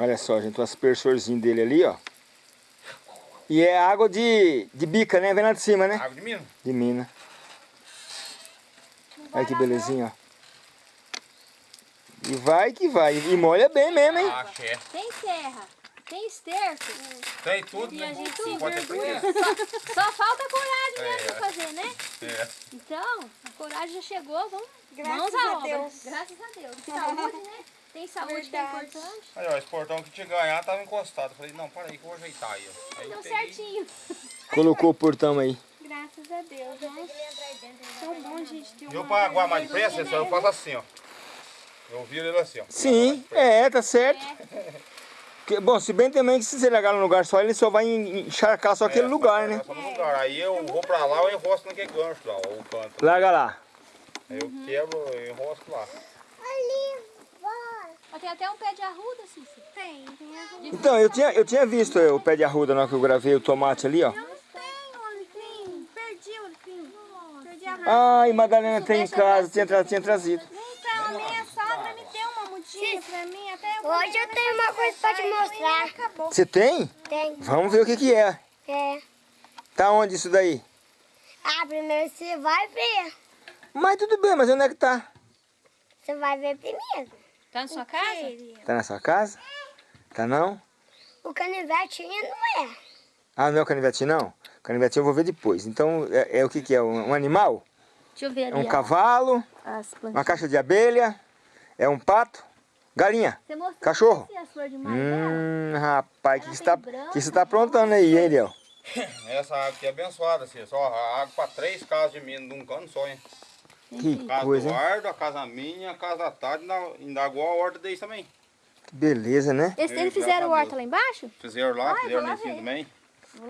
Olha só, gente, o aspersorzinho dele ali, ó. E é água de, de bica, né? Vem lá de cima, né? Água de mina. De mina. Olha que belezinha, ó. E vai que vai. E molha bem mesmo, hein? Ah, é. Tem terra, tem esterco. Tem tudo, E né? a gente se preguiça. Só, só falta coragem mesmo É. pra fazer, né? É. Então, a coragem já chegou, vamos Graças mãos a à obra. Deus. Graças a Deus. Saúde, né? Tem saúde que é importante. Aí, ó, esse portão que tinha ganhar tava encostado. Falei, não, para aí que eu vou ajeitar aí, ó. Aí Deu peguei. certinho. Colocou o portão aí. Graças a Deus, né? Tão bom, gente, ter Eu uma pra aguar mais depressa, eu faço assim, ó. Eu viro ele assim, ó. Sim, é, tá certo. Que- bom, se bem também que se você largar num lugar só, ele só vai en- encharcar só aquele É, lugar, né? Só no lugar. Aí eu vou pra lá, eu enrosco naquele gancho lá, ó, o canto. Larga lá. Aí eu quebro, eu enrosco lá. Mas tem até um pé de arruda, Cícero. Tem, tem a Então, eu tinha, eu tinha visto é, o pé de arruda na hora que eu gravei o tomate ali, ó. Não tem, Olipim. Perdi, Olipim. Perdi a raiva. Ai, Madalena tem em casa, tinha, tra- tinha trazido. Então, minha sogra me deu uma mudinha pra mim. Até eu Hoje eu tenho uma coisa pra te mostrar. Acabou. Você tem? Tem. Vamos ver o que que é. É. Tá onde isso daí? Ah, primeiro você vai ver. Mas tudo bem, mas onde é que tá? Você vai ver primeiro. Tá na sua casa? Tá na sua casa? Tá não? O canivetinho não é. Ah, não é o canivetinho não? O canivetinho eu vou ver depois. Então, é, é o que que é? Um, um animal? Deixa eu ver ali. É um ó, cavalo? As plantas. Uma caixa de abelha? É um pato? Galinha? Você mostrou Cachorro? dela? Hum, rapaz, o que tá, branco, que você tá aprontando aí, hein, Eliel? Essa água aqui é abençoada, assim, só água pra três casas de mina de um cano só, hein? Que Casa coisa, do? Ardo, a casa minha, a casa da ainda igual a horta deles também. Que beleza, né? Eles, eles fizeram horta lá embaixo? Fizeram lá, Ai, fizeram lá em também.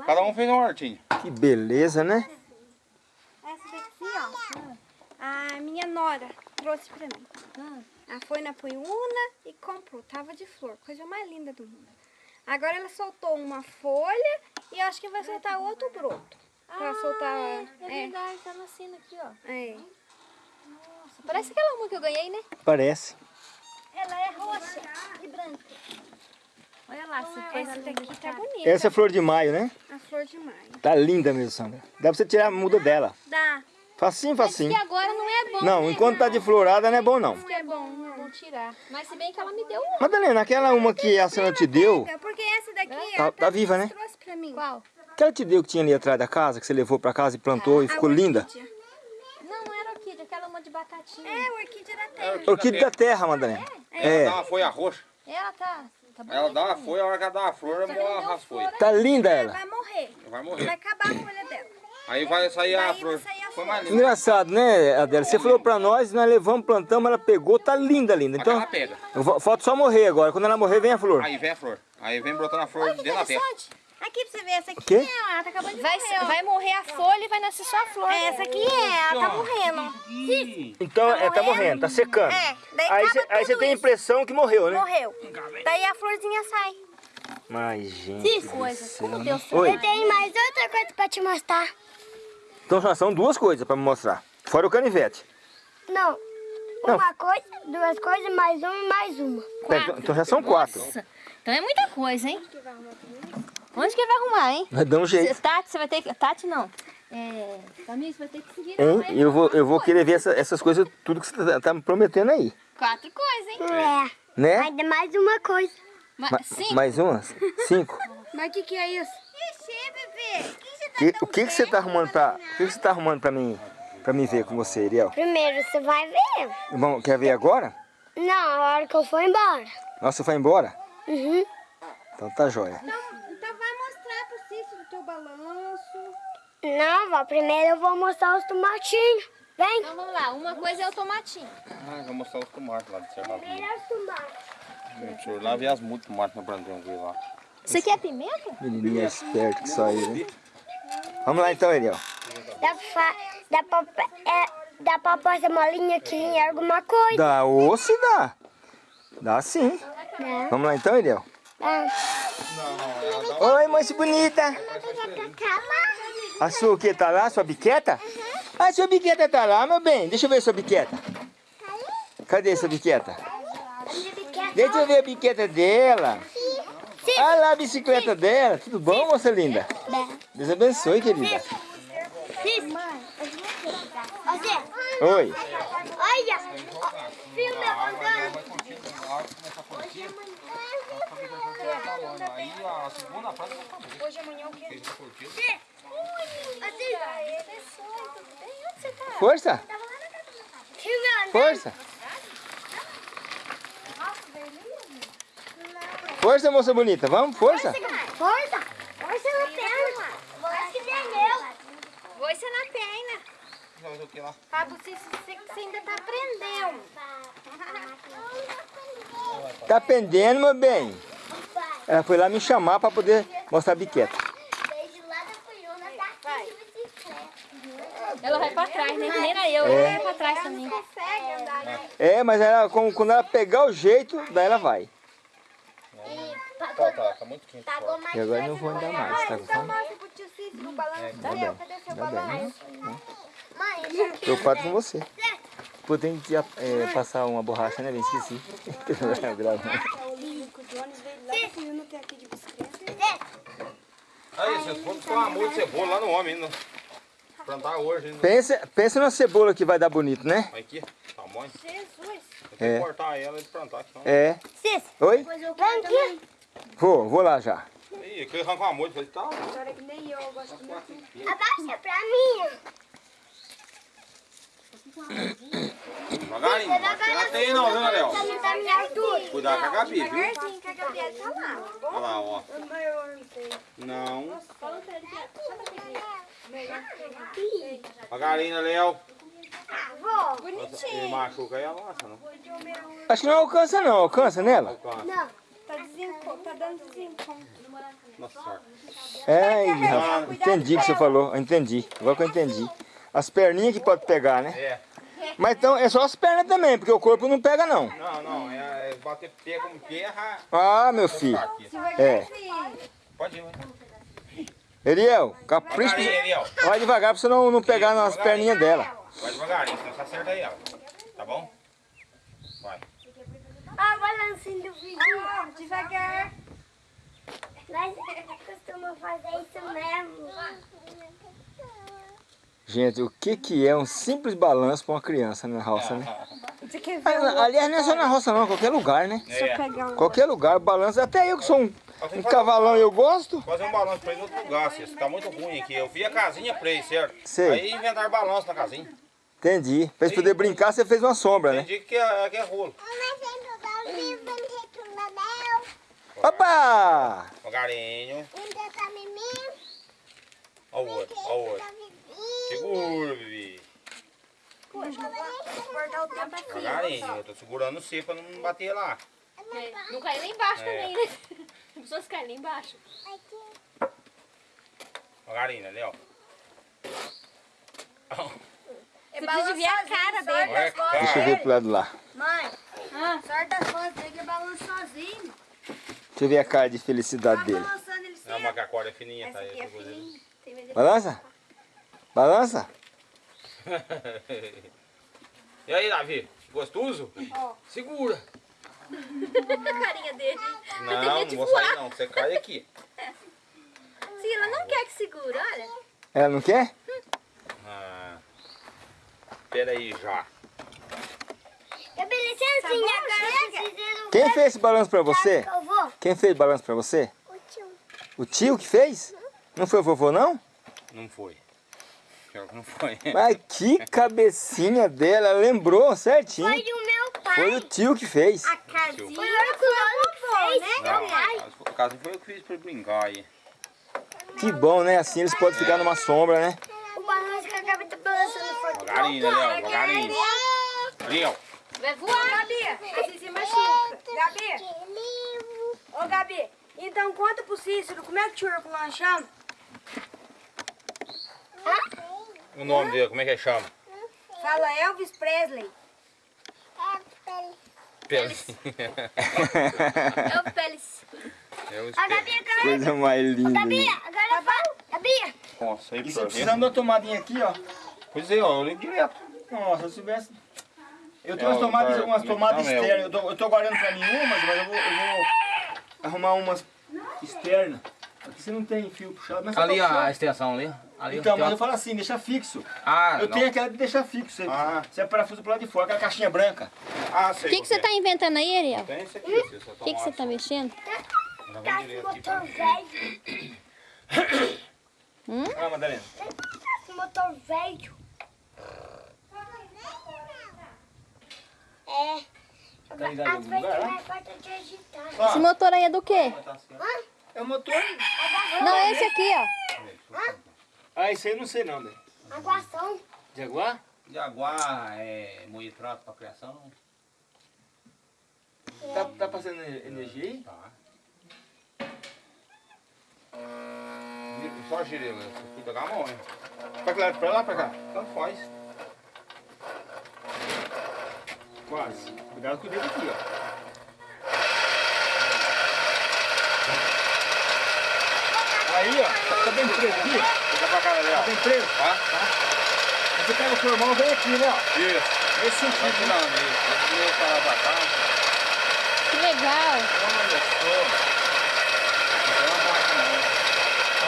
Cada um fez uma hortinha. Que beleza, né? Essa daqui, ó. A minha nora trouxe pra mim. Ah, Ela foi na Punhuna e comprou. Tava de flor. Coisa mais linda do mundo. Agora ela soltou uma folha e acho que vai soltar outro broto. Pra soltar... é É, verdade, tá nascendo aqui, ó. é. Parece aquela uma que eu ganhei, né? Parece. Ela é roxa e branca. Olha lá, Essa a daqui tá bonita. Essa é flor de maio, né? A flor de maio. Tá linda mesmo, Sandra. Dá pra você tirar a muda dela. Dá. Facinho, Mas facinho. que agora não é bom, Não, né? enquanto tá de florada não é bom não. Não é bom, não é bom tirar. Mas se bem que ela me deu uma. Madalena, aquela uma que a senhora te deu, É porque essa daqui Tá- tá viva, né? trouxe pra mim. Qual? que ela te deu que tinha ali atrás da casa, que você levou pra casa e plantou e A ficou linda? orquídea. Não, não era orquídea, aquela uma de batatinha. É, orquídea da terra. Orquídea da terra, Madalena. Ela É, dá uma folha roxa. Ela tá. tá Ela dá uma folha, a hora que ela dá uma flor, ela folha. tá linda ela. Vai morrer. Vai Vai morrer. acabar a folha dela. Aí vai sair a Daí vai flor. sair a Foi flor. mais linda. Engraçado, né, Adela? Você falou pra nós, nós levamos, plantamos, ela pegou, tá linda, linda. Então, ela pega. falta só morrer agora. Quando ela morrer, vem a flor. Aí vem a flor. Aí vem brotando a flor Olha dentro da terra. Aqui pra você ver, essa aqui quê? é, ó, ela tá acabando de Vai, morrer, ó. vai morrer a folha e vai nascer só a flor. É, Essa aqui é, ela tá morrendo. Então, é, tá morrendo, tá secando. É, daí Aí você aí você tudo tem a impressão que morreu, né? Morreu. Daí a florzinha sai. Mas, gente. Que coisa. Como né? Deus Oi. Eu tenho mais outra coisa pra te mostrar. Então já são duas coisas pra me mostrar. Fora o canivete. Não. Não. Uma coisa, duas coisas, mais uma e mais uma. Então- então já são quatro. Nossa, então é muita coisa, hein? Onde que vai arrumar, hein? Vai dar um jeito. Tati, você vai ter que... Tati, não. É... Camila, você vai ter que seguir. Hein? Eu vou, eu vou querer ver essa- essas coisas, tudo que você tá, tá me prometendo aí. Quatro coisas, hein? É. Né? Ainda mais uma coisa. Ma Sim. mais umas? Cinco? Mas o que que é isso? Ixi, bebê. Que- o que, que você tá arrumando pra. O que, que você tá arrumando pra mim? Pra mim ver com você, Ariel? Primeiro você vai ver. Bom, quer ver agora? Não, a hora que eu for embora. Nossa, você vai embora? Uhum. Então tá jóia. Então, então vai mostrar pro Cícero o teu balanço. Não, vó, primeiro eu vou mostrar os tomatinhos. Vem. Então vamos lá. Uma coisa é o tomatinho. Ah, vou mostrar os tomates lá de cercado. Primeiro os tomates. Senhor, lá vi as muitas tomates na plantão aqui lá. Isso aqui é pimenta? Menininha esperto que só ele, né? Vamos lá então, Ariel. Dá pra, dá pra, é, dá pra essa molinha aqui em alguma coisa. Dá ou se dá? Dá sim. Né? Vamos lá então, Ariel. Ah. Oi, moça bonita. A sua o que tá lá? Sua biqueta? Ah, sua biqueta tá lá, meu bem. Deixa eu ver sua biqueta. Cadê sua biqueta? Deixa eu ver a biqueta dela. Olha lá a bicicleta dela. Tudo bom, moça linda? Deus abençoe, querida. Oi. olha, filme andando. A acabar. Hoje amanhã o quê? Força. Filme andando. Força. Força, moça bonita. Vamos, força. Força, força na perna. Acho que nem eu. Força na perna. Fazer o que lá? Pablo, você, você, você ainda tá aprendendo. Tá pendendo, meu bem. Ela foi lá me chamar para poder mostrar a biqueta. Desde lá da Cunhuna tá aqui de bicicleta. Ela vai pra trás, né? Nem era eu, É. eu ia pra trás também. Consegue andar, né? É, mas ela, como- quando ela pegar o jeito, daí ela vai. E Tá, pagou, tá, tá muito quente. pagou mais E agora eu não vou andar mais, tá com fome? mostra pro tio Cícero o balanço. Tá bem, cadê seu tá bem. balanço? Mãe, aqui. Preocupado com você. Pô, tem que é, passar uma borracha, né? Bem, esqueci. Aí, vocês foram com uma multa de cebola lá no homem ainda. Plantar hoje ainda. pensa, pensa na cebola que vai dar bonito, né? Olha aqui, tamanho. Jesus. Eu tenho É. que cortar ela e plantar aqui. É. Cis, Oi? depois eu quero também. Vou, vou lá já. Ih, que arranca uma multa. Falei, tá. Agora que nem eu, eu gosto muito. Abaixa pra mim. Devagarinho, não teia não, viu, Léo? Cuidado com a Gabi, viu? Tá lá. Olha lá, ó. Eu não sei. Não. Devagarinho, Léo. Vou. Ele machuca aí a nossa, não? Acho que não alcança não, alcança nela? Alcança. Não. Tá, desenco... tá dando desencontro. Nossa. É, entendi o que você falou, entendi. Agora que eu entendi. As perninhas que pode pegar, né? É. Mas então é só as pernas também, porque o corpo não pega não. Não, não. É, é bater pé com terra. Ah, meu filho. É. Pode ir, vai. Eliel, Eliel. Vai devagar pra você não, não pegar nas perninhas dela. Vai devagarinho, senão você acerta aí ela. Tá bom? Vai. Ah, o balancinho do vídeo. Ah, devagar. Mas costuma fazer isso mesmo. Gente, o que que é um simples balanço pra uma criança na roça, né? Quer ver? Ah, Aliás, não é só na roça não, qualquer lugar, né? É. Um... Qualquer lugar, balança. Até eu que sou um, um cavalão e eu gosto. Fazer um balanço pra ir no outro lugar, Cícero. Tá muito ruim aqui. Eu vi a casinha pra ele, certo? Sei. Aí inventaram balanço na casinha. Entendi. Pra eles poderem brincar, você fez uma sombra, né? Entendi que é, que é rolo. Opa! Devagarinho. Ó o outro, ó o outro. Segura, Vivi. Guardar o tempo aqui. Devagarinho. Eu tô segurando você pra não bater lá. É, Não cai lá embaixo É. também, né? As pessoas caem lá embaixo. Devagarinho, né, Léo? É Você precisa ver a cara dele. Deixa eu ver pro lado lá. Mãe, sorte das coisas dele que balança sozinho. Deixa eu ver a cara de felicidade Tá dele. É uma que a corda é fininha, tá? Essa aqui é ali. fininha. Tem medo de- Balança? Balança? E aí, Davi? Gostoso? Segura. A carinha dele. Não, não vou sair não. Você cai aqui. Sim, ela não quer que segure, olha. Ela não quer? Ah. Pera aí já. Preciso... Quem fez esse balanço pra você? Quem fez balanço pra você? O tio. O tio que fez? Não foi o vovô, não? Não foi. Pior não foi. Mas que cabecinha dela, ela lembrou certinho. Foi do meu pai. Foi o tio que fez. A casinha. Foi o que o fez, né? Não, Meu pai. a casa foi eu que fiz pra brincar aí. Que bom, né? Assim eles podem ficar numa sombra, né? O balanço que a Gabi tá balançando foi do Devagarinho, né, Léo? Ali, ó. Vai voar. Gabi, assim se machuca. Gabi, ô Gabi, então conta pro Cícero como é que o tio Herculano chama? O nome dele, como é que ele chama? Fala Elvis Presley. É Pelis. É o A espelho. Gabi, agora... Coisa mais linda. Gabi, agora fala. Gabi. Nossa, aí E precisando de uma tomadinha aqui, ó. Pois é, ó, eu ligo direto. Nossa, se eu tivesse... Eu É, tenho umas tomadas, cara- umas tomadas não, é o- externas. Eu tô, eu tô guardando pra mim umas, mas eu vou, eu vou arrumar umas externa. Aqui você não tem fio puxado, mas Ali puxar. a extensão ali. ali Então, mas uma- eu falo assim, deixa fixo. Ah, eu não. tenho aquela de deixar fixo. Você, Ah. você é parafuso pro lado de fora, aquela caixinha branca. Ah, O sei. que, que você tá inventando aí, Ariel? Tem esse aqui, você O que, que você tá mexendo? Tá esse motor velho. Ah, Madalena. Esse motor velho. É. Tá ligado em Às algum vezes lugar, tem mais falta de agitar. Esse motor aí é do quê? É o motor. Não, é esse aqui, ó. Ah, isso aí eu não sei não, né? Aguação. Jaguar? Jaguar, é, moído trato pra criação. Tá, tá passando energia aí? Tá. Só você tem que pegar a mão, hein? Pra que lado? Pra lá, pra cá? Tanto faz. Quase. Cuidado com o dedo aqui, ó. Aí, ó. Tá, tá bem preso aqui? Fica pra cá, Tá Léo. bem preso? Tá? Você pega o formão, vem aqui, né, ó. Isso. Esse sentido. tirando isso. Esse meu pra lá pra cá. Que legal. Olha só. Não é uma máquina, não.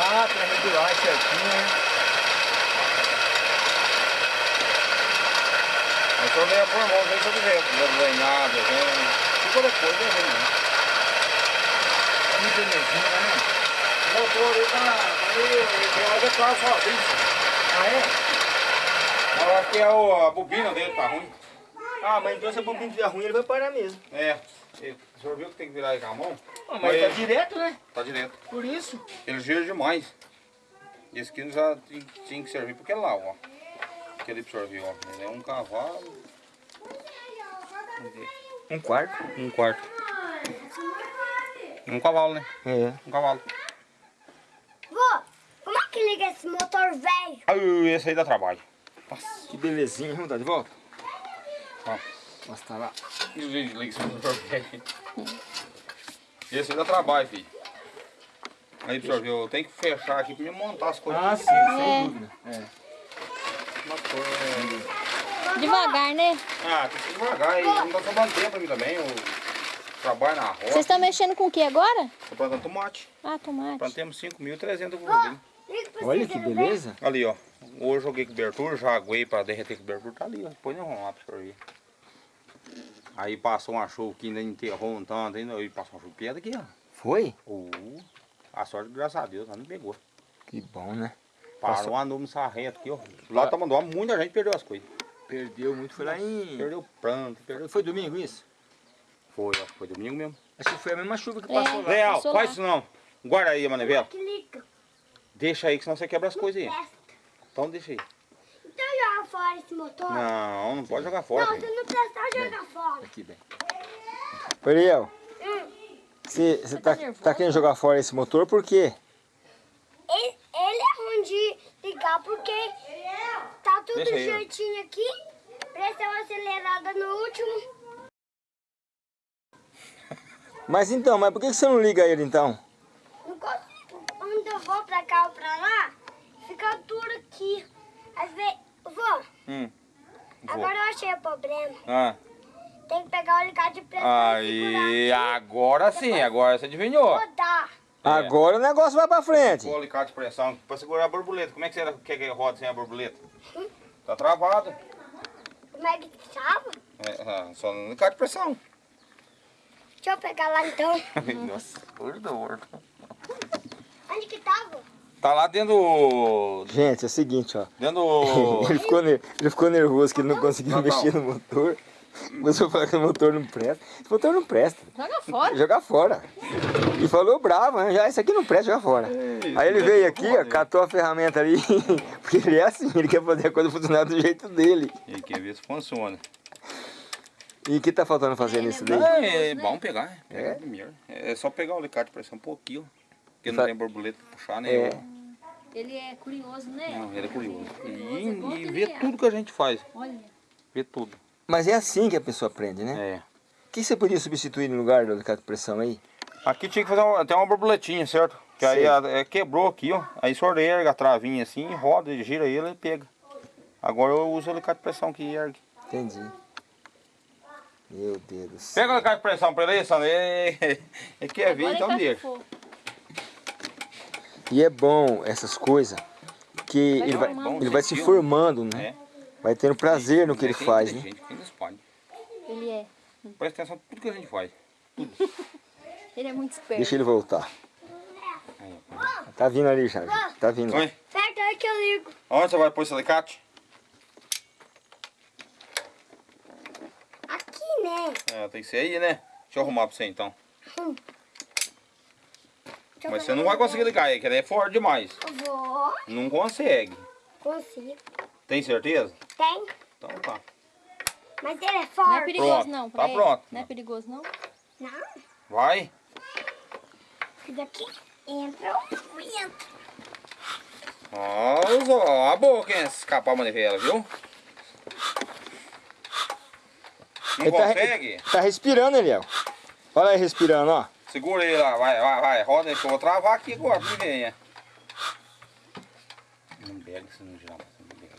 Ah, pra regular certinho, né? Aí só vem a formão, vem todo vento. Não vem nada, vem... Se qualquer coisa, vem, né? Que belezinha, né? Tá... Ele. Ah, é? Eu acho que é o, a bobina dele tá ruim. Ah, mas então se a bobina estiver ruim, ele vai parar mesmo. É. E O senhor viu que tem que virar aí com a mão? Ah, mas tá direto, né? Tá direto. Por isso. Ele gira demais. Esse aqui já tinha, que servir porque lá, ó. Aquele pro senhor viu, ó. Ele é um cavalo. Um quarto. Um quarto. Um cavalo, né? É. Um cavalo. É que liga esse motor velho? Ah, esse aí dá trabalho. Que belezinha. Vamos dar de volta? Ó. Nossa, tá lá. Liga esse motor velho. Esse aí dá trabalho, filho. Aí, pro senhor viu, eu tenho que fechar aqui pra me montar as coisas. Ah, sim, sem dúvida. É. Motor, é... Devagar, né? Ah, tem que ser devagar. E não tá sobrando tempo pra mim também. Eu trabalho na roça. Vocês estão mexendo com o que agora? Tô plantando tomate. Ah, tomate. Plantemos 5.300 grudinhos. Olha que ver. beleza. Ali, ó. Hoje eu joguei cobertura, já aguei pra derreter cobertura. Tá ali, ó. Depois nós vamos lá pra ver. Aí passou uma chuva que ainda enterrou um tanto, ainda aí passou uma chuva pedra aqui, ó. Foi? Uh, a sorte, graças a Deus, ela não pegou. Que bom, né? Parou Passou- uma nuvem sarrenta aqui, ó. Lá tá mandando, muita gente perdeu as coisas. Perdeu muito. Foi lá em... Perdeu planto, perdeu... Foi domingo isso? Foi, ó. Foi domingo mesmo. Acho que foi a mesma chuva que É. passou lá. Leal, passou faz lá. isso não. Guarda aí a manivela. Deixa aí, que senão você quebra as coisas aí. Então deixa aí. Então joga fora esse motor. Não, não pode jogar fora. Não, se não prestar, joga fora. Aqui, bem. Ariel, você você tá, tá querendo jogar fora esse motor por quê? Ele, ele é ruim de ligar porque tá tudo Deixa certinho aqui. Pressão acelerada no último. Mas então, mas por que você não liga ele então? Quando eu vou pra cá ou pra lá, fica duro aqui. Às vezes. Vô, Hum. Vou. agora eu achei o problema. Ah. Tem que pegar o alicate de pressão Aí, e agora sim, agora você adivinhou. Rodar. Agora o negócio vai pra frente. O alicate de pressão pra segurar a borboleta. Como é que você quer que roda sem a borboleta? Tá travado. Como é que tava? É, ah, só no alicate de pressão. Deixa eu pegar lá então. Nossa, gordo. Tava? Tá lá dentro do... Gente, é o seguinte, ó. Dentro do... Ele ficou, ele ficou nervoso que ele não conseguiu Não, não. mexer no motor. Começou a falar que o motor não presta. Esse motor não presta. Joga fora. Jogar fora. E falou bravo, né? Já, isso aqui não presta, joga fora. Aí ele veio aqui, ó, catou a ferramenta ali. Porque ele é assim, ele quer fazer a coisa funcionar do jeito dele. E quer ver se funciona. E o que tá faltando fazer nisso daí? Ah, é bom pegar. É? primeiro. É só pegar o alicate pressão um pouquinho. Porque não tem borboleta pra puxar, né? É. Ele é curioso, né? Não, ele é curioso. Curioso, E, igual e que vê é. tudo que a gente faz. Olha. Vê tudo. Mas é assim que a pessoa aprende, né? É. O que você podia substituir no lugar do alicate de pressão aí? Aqui tinha que fazer uma, tem uma borboletinha, certo? Que aí Sei. a- é, quebrou aqui, ó. Aí o senhor erga a travinha assim, roda, gira ele e pega. Agora eu uso o alicate de pressão que ergue. Entendi. Meu Deus do céu. Pega o alicate de pressão pra ele aí, Sandra. Ele, ele quer ver, então deixa. E é bom essas coisas, que ele vai, bom, ele vai se formando, né? É. Vai tendo prazer no que ele faz, né? Ele é. Presta atenção em tudo que a gente faz. Ele é muito esperto. Deixa ele voltar. Aí, Tá vindo ali já, gente. tá vindo. Oi, Certo, é que eu ligo. onde você vai pôr esse alicate? Aqui, né? É, tem que ser aí, né? Deixa eu arrumar pra você então. Eu Mas você não vai conseguir ligar aí, que ele é forte demais. Eu vou. Não consegue. Consigo. Tem certeza? Tem. Então tá. Mas ele é Não é forte. perigoso Pronto, não, tá ele. pronto. Não é perigoso não? Não. Vai. Porque daqui entra o vento. Ó, ó a boca, hein? Escapar a manivela, viu? Não Ele tá, consegue? tá respirando, Eliel. Olha aí respirando, ó. Segura ele lá, vai, vai, vai. Roda aí que eu vou travar aqui agora, não venha. Não pega se não girar. você não pega.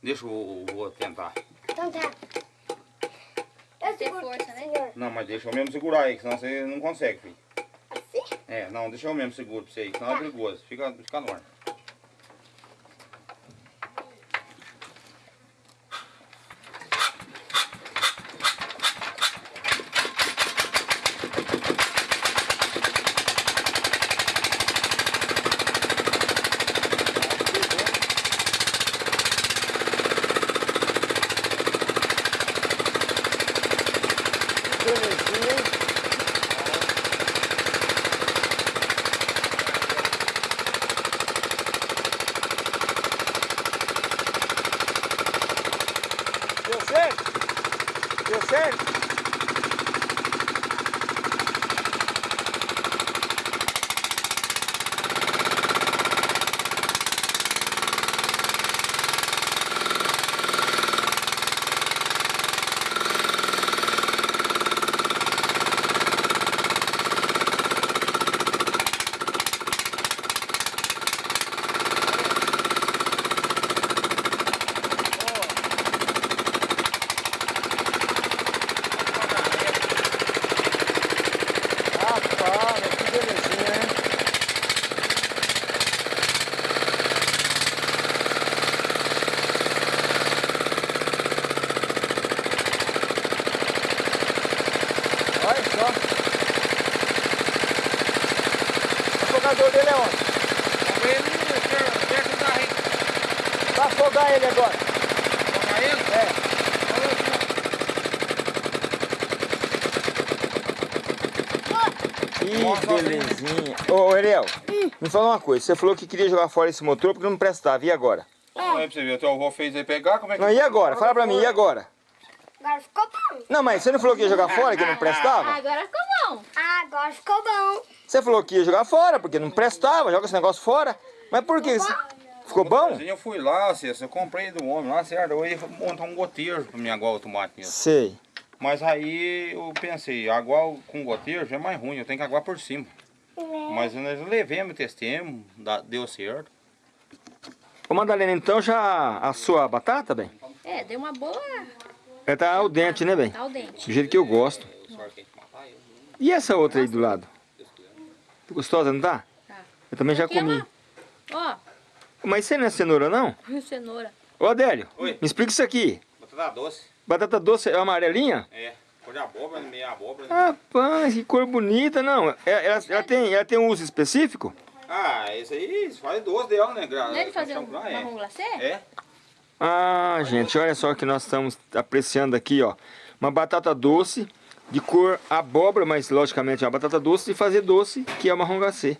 Deixa eu, eu vou tentar. Então tá. Eu seguro, força, né? Não, mas deixa eu mesmo segurar aí, que senão você não consegue, filho. Assim? É, não, deixa eu mesmo seguro pra você aí, senão é perigoso. Fica, fica no ar. Ô, Ariel, me fala uma coisa. Você falou que queria jogar fora esse motor porque não prestava. E agora? Não é pra você ver, o teu avô fez aí pegar, como é que... Não, e agora? Fala pra mim, e agora? Agora ficou bom. Não, mas você não falou que ia jogar fora, que não prestava? Agora ficou bom. Ah, agora ficou bom. Você falou que ia jogar fora, porque não prestava, joga esse negócio fora. Mas por que? Ficou bom? Eu fui lá, eu comprei do homem lá, certo? Eu ia montar um goteiro pra minha água automática. Sei. Mas aí eu pensei, água com goteiro já é mais ruim, eu tenho que aguar por cima. Mas nós levemos, testemos, deu certo. Ô, Madalena, então já assou a batata, bem? É, deu uma boa. Ela tá ao dente, né, bem? Tá o dente. Do jeito que eu gosto. E essa outra aí do lado? Gostosa, não tá? Tá. Eu também já Aqui é comi. uma- Ó, Mas isso aí não é cenoura, não? cenoura. Ô, Adélio, Oi. me explica isso aqui. Batata doce. Batata doce é amarelinha? É, cor de abóbora, meia abóbora. Rapaz, que cor bonita, não. É- Ela, ela tem, ela tem um uso específico? Ah, esse aí faz doce dela, né? Gra... Não é de fazer um Ah, é. marrom glacê? É, Ah, gente, olha só o que nós estamos apreciando aqui, ó. Uma batata doce de cor abóbora, mas logicamente é uma batata doce de fazer doce, que é o marrom glacê.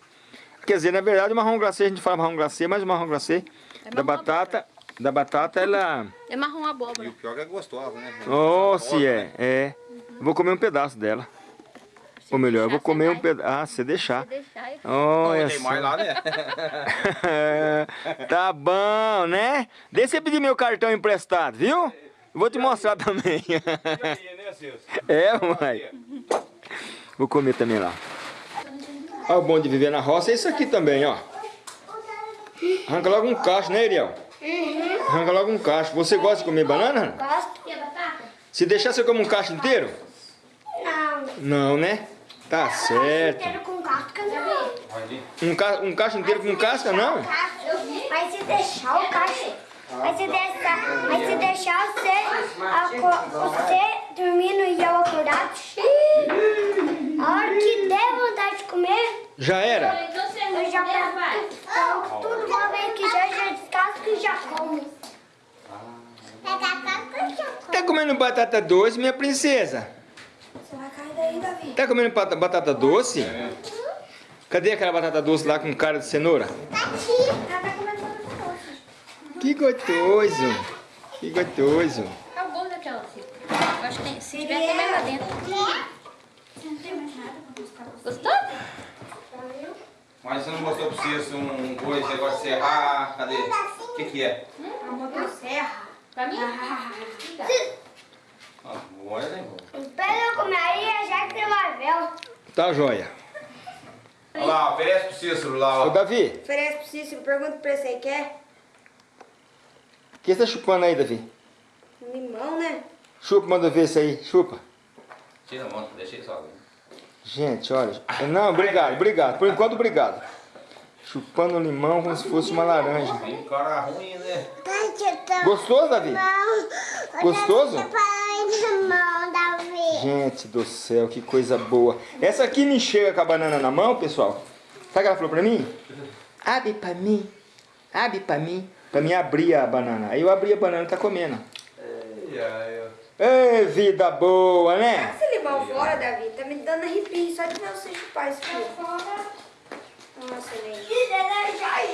Quer dizer, na verdade, o marrom glacê, a gente fala marrom glacê, mas o marrom glacê É da marrom batata, da batata, ela... É marrom e abóbora. o pior é que é gostosa, né? Oh, se é, né? é. Vou comer um pedaço dela. Ou melhor, eu vou comer um pedaço. Ah, se deixar. Deixar aí. Olha só. mais lá, né? tá bom, né? Deixa você pedir meu cartão emprestado, viu? Vou te mostrar também. né, é, mãe. Vou comer também lá. Olha o bom de viver na roça é isso aqui também, ó. Arranca logo um cacho, né, Ariel? Arranca logo um cacho. Você gosta de comer banana? Gosto. E a batata? Se deixar, você come um cacho inteiro? Não. Não, né? Tá certo. Inteiro com casca, não. Um, ca... um cacho inteiro com casca, não? Mas se deixar o cachorro. Mas se deixar, mas se deixar você, você dormindo e eu acordado, a hora que der vontade de comer, Já era? eu já pego tudo uma vez que já, já e e como. Tá comendo batata doce, minha princesa? Você vai cair daí, Davi. Tá comendo bata- batata doce? Cadê aquela batata doce lá com cara de cenoura? Ela tá comendo batata doce. Que gostoso! Que gostoso! É o gosto daquela. Eu acho que tem, se tiver, tem mais lá dentro. Gostou? Mas você não gostou pra você um coisa, você gosta de serrar? Cadê? O que que é? Pra mim? Ah, boa, né? Espera eu comer aí, a Jaque vai ver. Tá joia. Olha lá, oferece pro Cícero lá, Ô ó. Davi, Oferece pro Cícero, pergunta pra aí, quer? o que você tá chupando aí, Davi? Limão, né? Chupa, manda ver isso aí. Chupa. Tira a mão, deixa ele sozinho. Gente, olha. Não, obrigado, obrigado. Por enquanto, obrigado. Chupando limão como se fosse uma laranja. Tem cara ruim, né? Gostoso, Davi? Gostoso? Gente do céu, que coisa boa. Essa aqui me chega com a banana na mão, pessoal. Sabe o que ela falou pra mim? Abre pra mim. Abre pra mim. Pra mim abrir a banana. Aí eu abri a banana e tá comendo. Ei, vida boa, né? Esse limão fora, Davi, tá me dando arrepio só de ver você chupar isso aqui. Nossa, nem. Já,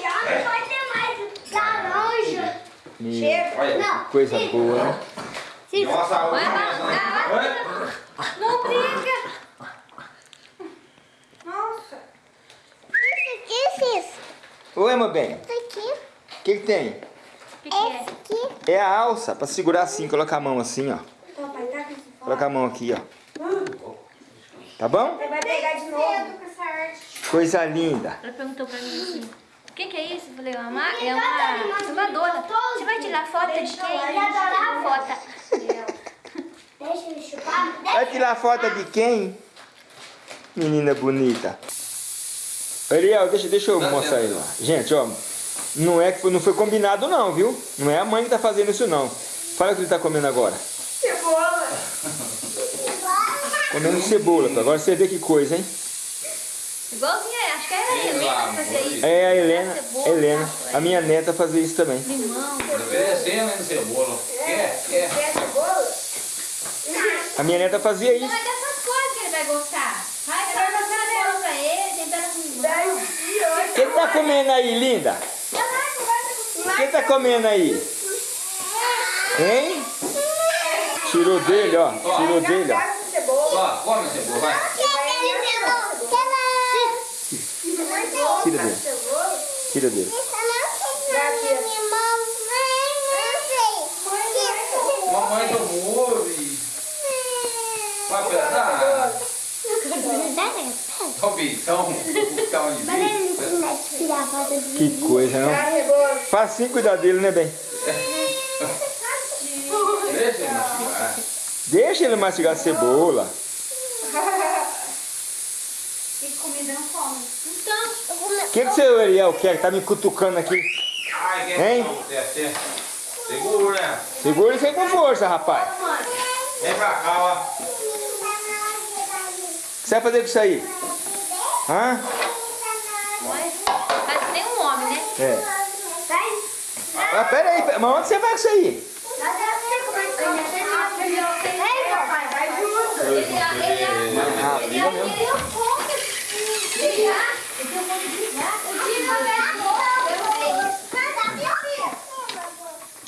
já, não vai ter mais laranja. Meu, Chega. Olha. Não. coisa boa, né? Nossa, Vai, né? Não briga. Nossa. Esse aqui, Cis. Oi, meu bem. Esse aqui. O que, que tem? O que, que é? Esse aqui. É a alça, pra segurar assim, colocar a mão assim, ó. Colocar a mão aqui, ó. Tá bom? Você vai pegar de novo. Coisa linda. Ela perguntou pra mim assim, o que, que é isso? Eu falei, é uma, é uma filmadora. Você vai tirar foto de quem? Tirar foto. Deixa ele chupar. Vai tirar foto de quem? Menina bonita. Ariel, deixa, deixa eu mostrar ele lá. Gente, ó. Não é que foi, não foi combinado não, viu? Não é a mãe que tá fazendo isso não. Fala o que ele tá comendo agora. Cebola. Comendo cebola. pô. Agora você vê que coisa, hein? Igualzinho, é, acho que era a Helena que fazia isso. É a Helena, Cebola, Helena. A minha neta fazia isso também. Limão. Oferecendo ainda cebola. Quer? Quer? Quer cebola? A minha neta fazia Não isso. é dessas coisas que ele vai gostar. Vai, vai passar cebola pra ele, limão. O que ele tá comendo aí, linda? Que ele tá comendo aí? Hein? Tirou dele, ó. Tirou dele, ó. Ó, come cebola, vai. Tira dele. Tira dele. Mamãe tomou. Vai pegar. Ó, bichão. Que coisa, não? A cebola. Facinho cuidar dele, né, bem? Deixa ele mastigar. Deixa ele mastigar a cebola. O que, que seu Ariel quer? Tá me cutucando aqui. Ai, que Hein? não, desce. Segura, né? Segura e vem com força, rapaz. Vem pra cá, ó. O que você vai fazer com isso aí? Hã? Faz que nem um homem, né? É. Ah, pera aí, mas onde você vai com isso aí?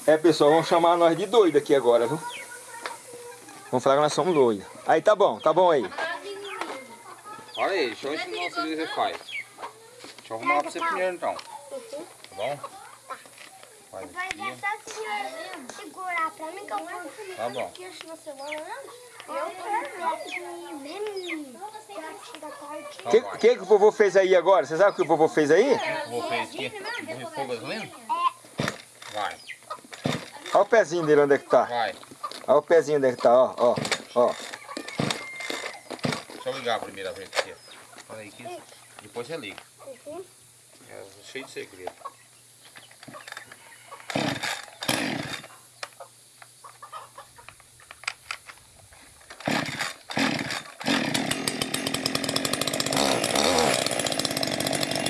É, pessoal, vão chamar nós de doido aqui agora, viu? Vamos falar que nós somos doidos. Aí, tá bom, tá bom aí. Olha aí, deixa eu ensinar o que você faz. Deixa eu arrumar pra você primeiro então. Tá bom? Faz Vai aqui. deixar a senhora segurar pra mim que eu vou Tá bom. Eu. O que, que, que o vovô fez aí agora? Você sabe o que o vovô fez aí? Vou fazer aqui. Vou fogo gasolina? Vai, Olha o pezinho dele onde é que tá. vai. Olha o pezinho onde é que tá, ó, ó, ó. Deixa eu ligar a primeira vez aqui. Olha aí, aqui. Depois você liga. É cheio de segredo.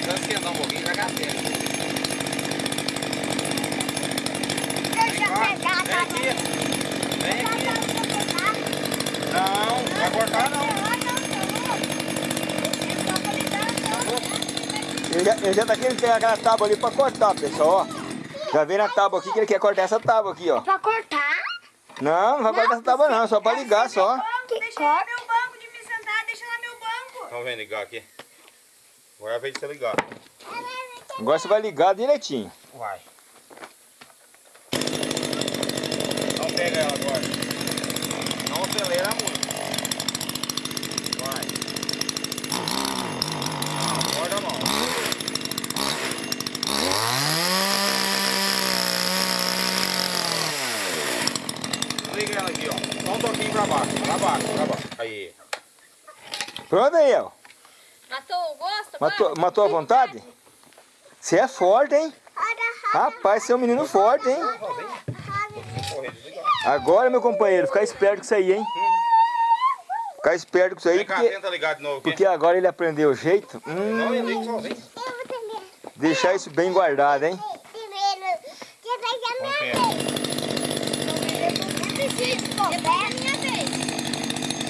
Só esquentar um pouquinho e vai gastar. Deixa eu pegar, Vem tá aqui. Vem bom? aqui. Não, não vai cortar não. Ele já, ele já tá querendo pegar aquela tábua ali pra cortar, pessoal, ó. Já vem na tábua aqui que ele quer cortar essa tábua aqui, ó. Pra cortar? Não, não vai cortar essa tábua não, só pra ligar só. Deixa lá meu banco de me sentar, deixa lá meu banco. Então vem ligar aqui. Agora é a vez de você ligar. Agora você vai ligar direitinho. Vai. Não pega ela agora. Não acelera muito. Vai. Acorda a mão. Liga ela aqui, ó. Só um toquinho pra baixo. Pra baixo, pra baixo. Aí. Pronto aí, ó. Matou o gosto? Matou, matou a vontade? Você é forte, hein? Rapaz, você é um menino forte, hein? Agora, meu companheiro, ficar esperto com isso aí, hein? Ficar esperto com isso aí, Vem cá, porque, tenta ligar de novo aqui. porque agora ele aprendeu o jeito. Hum, deixar isso bem guardado, hein? Com pé. Depois é minha vez.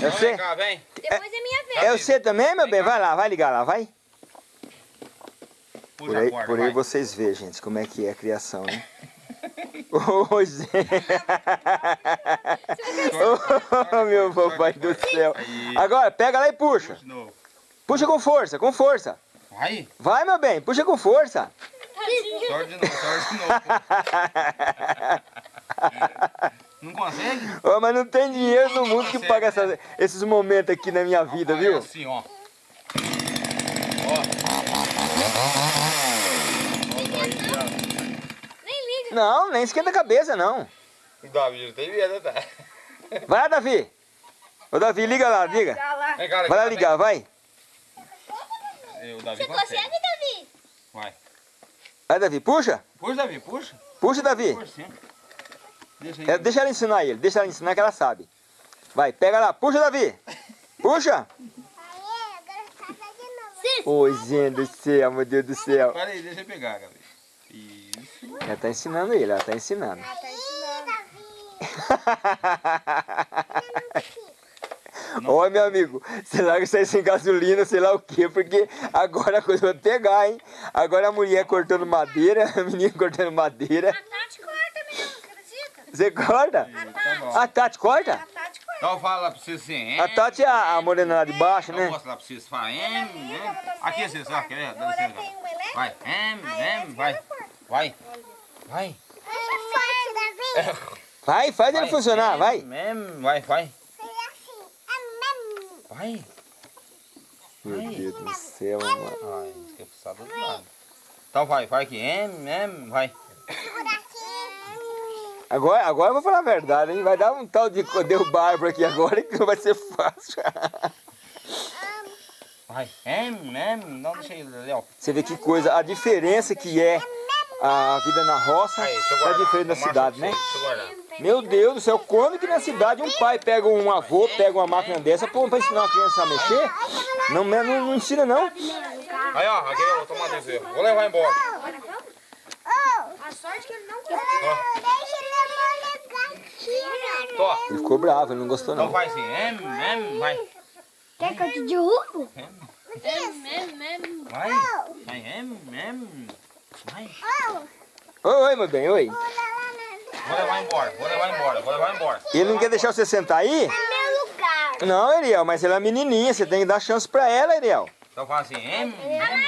É Vem você? cá, vem. Depois é minha vez. É você também, meu bem? Vai lá, vai ligar lá, vai. Puxa Por aí, por aí vocês vê, gente, como é que é a criação, né? Ô, gente. Ô, meu papai do céu. Agora, pega lá e puxa. Puxa com força, com força. Vai. Vai, meu bem, puxa com força. Sorte de novo, sorte de novo. Não consegue? Ô, mas não tem dinheiro no mundo que paga essas- esses momentos aqui na minha vida, Aí, viu? assim, ó. Ó. Nem liga. Não, nem esquenta a cabeça, não. O Davi não tem medo, tá? Vai lá, Davi. Ô, Davi, liga lá, liga. Vai lá ligar, vai. Davi Você consegue. consegue, Davi? Vai. Vai, Davi, puxa. Puxa, Davi, puxa. Puxa, Davi. Puxa, sim. Deixa aí. É, deixa ela ensinar ele, deixa ela ensinar que ela sabe. Vai, pega lá, puxa, Davi. Puxa. Ô, gente do céu, meu Deus do céu. Para aí, deixa eu pegar, Gabi. Isso. Ela tá ensinando ele, ela tá ensinando. Ó, meu amigo, você larga isso aí sem gasolina, sei lá o quê, porque agora a coisa vai pegar, hein? Agora a mulher cortando madeira, a menina cortando madeira. A Tati corta mesmo, acredita? Você corta? Tá. A Tati corta? A Tati corta. Então fala pra você assim. A Tati é a, a morena lá de baixo, Eu né? mostro lá pra vocês. Fala, em, em. Aqui, vocês, ó, quer ver? Dá Agora licença. tem um elétrico. Vai, em, em, vai. Vai. Vai. Vai, faz ele funcionar, vai. Vai, vai. Vai. Meu Deus do céu, mano. Vai, esquece passar do lado. Então vai, vai aqui. Vai. Agora, agora eu vou falar a verdade, hein? Vai dar um tal de derrubar por aqui agora que não vai ser fácil. Vai. Não deixa ele, Léo. Você vê que coisa, a diferença que é a vida na roça Aí, é diferente da cidade, né? Meu Deus do céu, quando que na cidade um pai pega um avô, pega uma máquina dessa pô, pra ensinar uma criança a mexer? Não, não, não ensina não. Aí, ó, aqui eu vou tomar desse. Vou levar embora. A sorte que ele não Tô. Ele ficou bravo, ele não gostou Então não. vai assim. Em, em, vai. Quer que eu te derrubo? Mem, mem, mem. Vai. Vai, em, em. Vai. Oi, oi, meu bem, oi. Vou levar embora, vou levar embora, vou levar embora. Ele não quer deixar você sentar aí? Meu lugar. Não, Ariel, mas ela é menininha, você tem que dar chance pra ela, Ariel. Então fala assim, em, Vai lá, vai lá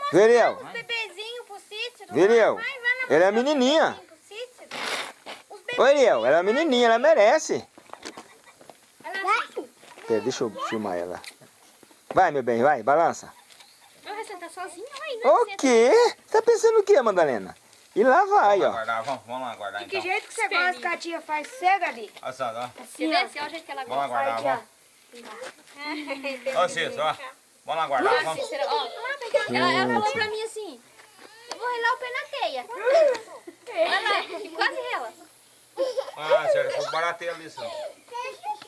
mostrar Vê, Ariel. os bebezinhos pro sítio. Vê, Ariel. Ela é menininha. Oi, Ariel, ela é menininha, ela merece. Vai. Pera, deixa eu filmar ela. Vai, meu bem, vai, balança. Vou sentar sozinha, aí, não O quê? Tá pensando o quê, Madalena? E lá vai, Vamos lá ó. guardar, vamos, vamos lá guardar Que então. jeito que você gosta que a tia faz cega ali? Olha só, ó. Você vê assim, olha o jeito que ela Vamos lá gosta. guardar, vamos. Ó, Cícero, ó. Vamos lá guardar, vamos. Cícero, ó. Ela, ela falou pra mim assim, eu vou relar o pé na teia. Olha lá, e quase rela. Ah, sério, foi barateia ali, sim.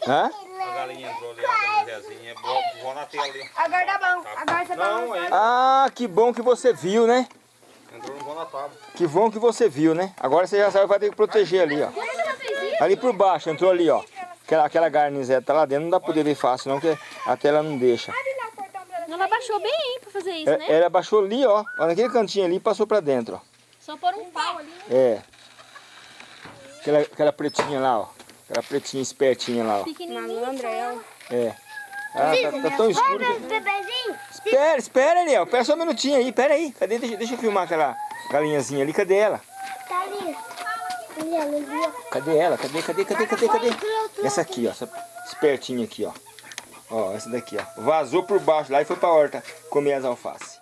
Hã? A galinha entrou ali, a galinhazinha. Vou, vou na tela ali. Agora tá bom. Agora você vai Não, é. Ah, que bom que você viu, né? Entrou no vou na tábua. Que bom que você viu, né? Agora você já sabe que vai ter que proteger ali, ó. Ali por baixo, entrou ali, ó. Aquela, aquela garnizeta tá lá dentro, não dá pra poder ver fácil não, porque a tela não deixa. Ela baixou bem hein, pra fazer isso, É, né? Ela baixou ali, ó. Naquele cantinho ali e passou pra dentro, ó. Só pôr um pau ali. É. Aquela, aquela pretinha lá, ó. Aquela pretinha espertinha lá, ó. Pequenininho. Malandra ela. É. Ah, tá, tá tão escuro. que- Espera, espera, Ariel. Espera só um minutinho aí. Pera aí. Cadê? Deixa, deixa eu filmar aquela galinhazinha ali. Cadê ela? tá ali. Cadê ela? Cadê, cadê, cadê, cadê, cadê? Essa aqui, ó. Essa espertinha aqui, ó. Ó, essa daqui, ó. Vazou por baixo lá e foi pra horta comer as alfaces.